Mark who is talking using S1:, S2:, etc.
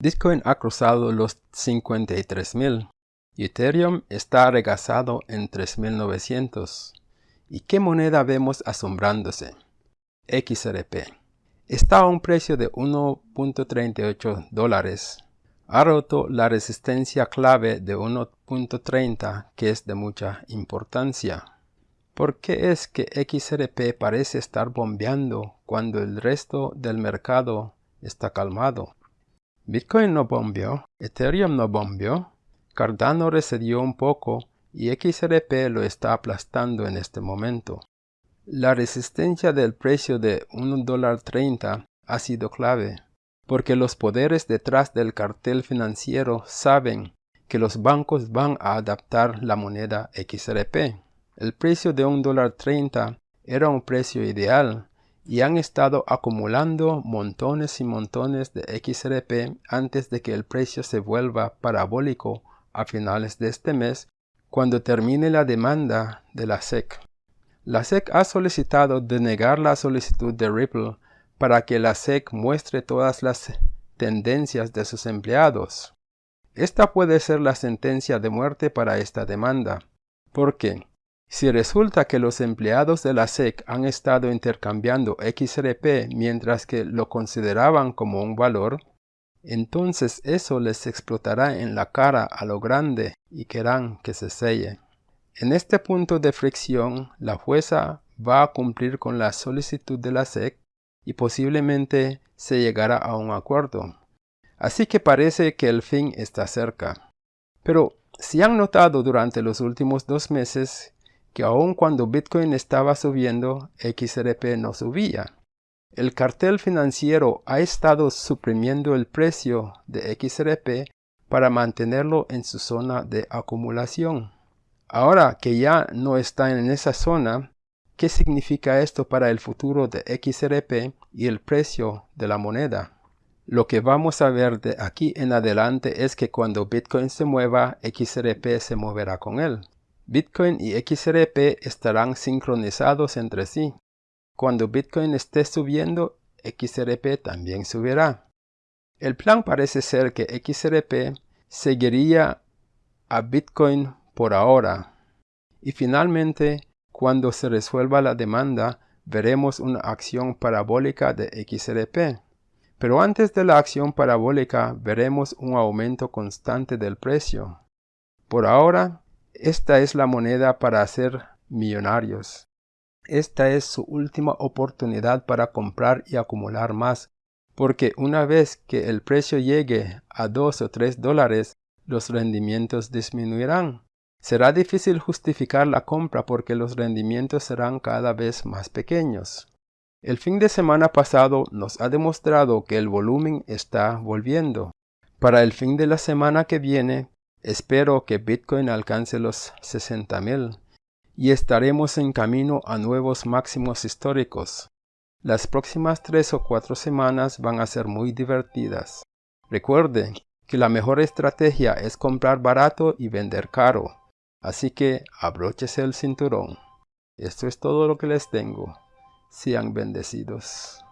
S1: Bitcoin ha cruzado los 53.000. Ethereum está regazado en 3.900. ¿Y qué moneda vemos asombrándose? XRP. Está a un precio de 1.38 dólares. Ha roto la resistencia clave de 1.30 que es de mucha importancia. ¿Por qué es que XRP parece estar bombeando cuando el resto del mercado está calmado? Bitcoin no bombeó, Ethereum no bombeó, Cardano recedió un poco y XRP lo está aplastando en este momento. La resistencia del precio de $1.30 ha sido clave, porque los poderes detrás del cartel financiero saben que los bancos van a adaptar la moneda XRP. El precio de $1.30 era un precio ideal, y han estado acumulando montones y montones de XRP antes de que el precio se vuelva parabólico a finales de este mes cuando termine la demanda de la SEC. La SEC ha solicitado denegar la solicitud de Ripple para que la SEC muestre todas las tendencias de sus empleados. Esta puede ser la sentencia de muerte para esta demanda, porque si resulta que los empleados de la SEC han estado intercambiando XRP mientras que lo consideraban como un valor, entonces eso les explotará en la cara a lo grande y querrán que se selle. En este punto de fricción, la jueza va a cumplir con la solicitud de la SEC y posiblemente se llegará a un acuerdo. Así que parece que el fin está cerca. Pero si han notado durante los últimos dos meses que aun cuando Bitcoin estaba subiendo, XRP no subía. El cartel financiero ha estado suprimiendo el precio de XRP para mantenerlo en su zona de acumulación. Ahora que ya no está en esa zona, ¿qué significa esto para el futuro de XRP y el precio de la moneda? Lo que vamos a ver de aquí en adelante es que cuando Bitcoin se mueva, XRP se moverá con él. Bitcoin y XRP estarán sincronizados entre sí. Cuando Bitcoin esté subiendo, XRP también subirá. El plan parece ser que XRP seguiría a Bitcoin por ahora. Y finalmente, cuando se resuelva la demanda, veremos una acción parabólica de XRP. Pero antes de la acción parabólica veremos un aumento constante del precio. Por ahora, esta es la moneda para hacer millonarios. Esta es su última oportunidad para comprar y acumular más, porque una vez que el precio llegue a 2 o 3 dólares, los rendimientos disminuirán. Será difícil justificar la compra porque los rendimientos serán cada vez más pequeños. El fin de semana pasado nos ha demostrado que el volumen está volviendo. Para el fin de la semana que viene, Espero que Bitcoin alcance los 60.000 y estaremos en camino a nuevos máximos históricos. Las próximas tres o cuatro semanas van a ser muy divertidas. Recuerde que la mejor estrategia es comprar barato y vender caro. Así que abróchese el cinturón. Esto es todo lo que les tengo. Sean bendecidos.